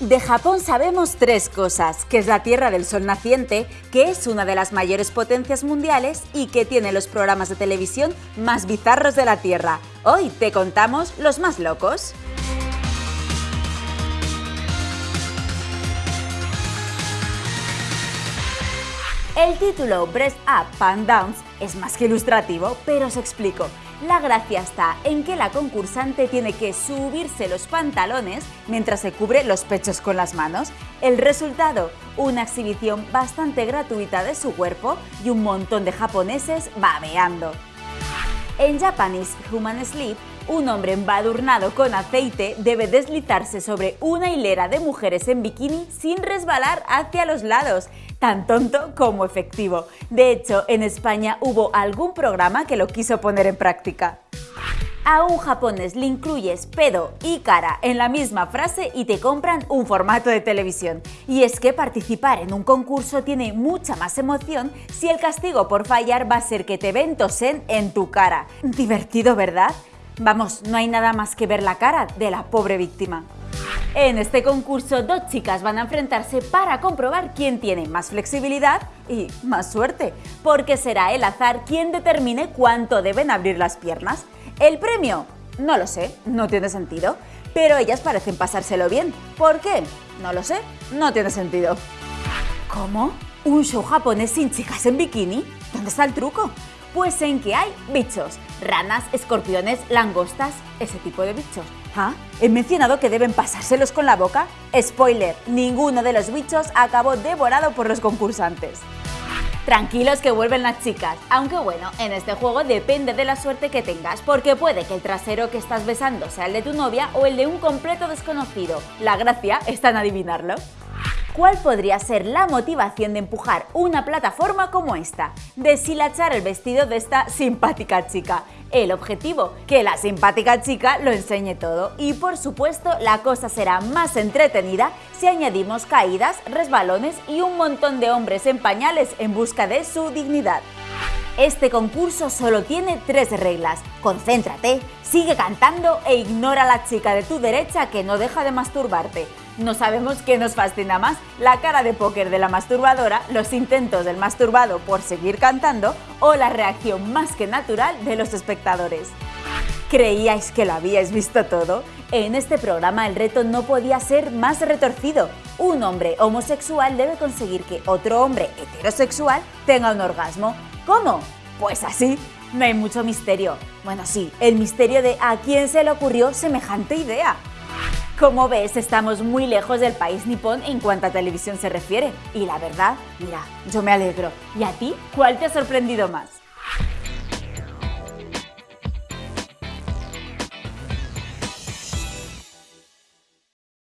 De Japón sabemos tres cosas, que es la tierra del sol naciente, que es una de las mayores potencias mundiales y que tiene los programas de televisión más bizarros de la Tierra. Hoy te contamos los más locos. El título Breast Up, Pan Downs es más que ilustrativo, pero os explico. La gracia está en que la concursante tiene que subirse los pantalones mientras se cubre los pechos con las manos. El resultado, una exhibición bastante gratuita de su cuerpo y un montón de japoneses babeando. En Japanese Human Sleep, un hombre embadurnado con aceite debe deslizarse sobre una hilera de mujeres en bikini sin resbalar hacia los lados tan tonto como efectivo. De hecho, en España hubo algún programa que lo quiso poner en práctica. A un japonés le incluyes pedo y cara en la misma frase y te compran un formato de televisión. Y es que participar en un concurso tiene mucha más emoción si el castigo por fallar va a ser que te ven tosen en tu cara. Divertido, ¿verdad? Vamos, no hay nada más que ver la cara de la pobre víctima. En este concurso, dos chicas van a enfrentarse para comprobar quién tiene más flexibilidad y más suerte, porque será el azar quien determine cuánto deben abrir las piernas. ¿El premio? No lo sé, no tiene sentido, pero ellas parecen pasárselo bien. ¿Por qué? No lo sé, no tiene sentido. ¿Cómo? ¿Un show japonés sin chicas en bikini? ¿Dónde está el truco? Pues en que hay bichos, ranas, escorpiones, langostas, ese tipo de bichos. ¿Ah? ¿He mencionado que deben pasárselos con la boca? Spoiler, ninguno de los bichos acabó devorado por los concursantes. Tranquilos que vuelven las chicas, aunque bueno, en este juego depende de la suerte que tengas, porque puede que el trasero que estás besando sea el de tu novia o el de un completo desconocido. La gracia está en adivinarlo. ¿Cuál podría ser la motivación de empujar una plataforma como esta? Deshilachar el vestido de esta simpática chica. El objetivo, que la simpática chica lo enseñe todo y por supuesto la cosa será más entretenida si añadimos caídas, resbalones y un montón de hombres en pañales en busca de su dignidad. Este concurso solo tiene tres reglas. Concéntrate, sigue cantando e ignora a la chica de tu derecha que no deja de masturbarte. No sabemos qué nos fascina más, la cara de póker de la masturbadora, los intentos del masturbado por seguir cantando o la reacción más que natural de los espectadores. ¿Creíais que lo habíais visto todo? En este programa el reto no podía ser más retorcido. Un hombre homosexual debe conseguir que otro hombre heterosexual tenga un orgasmo. ¿Cómo? Pues así. No hay mucho misterio. Bueno, sí, el misterio de a quién se le ocurrió semejante idea. Como ves, estamos muy lejos del país nipón en cuanto a televisión se refiere. Y la verdad, mira, yo me alegro. ¿Y a ti? ¿Cuál te ha sorprendido más?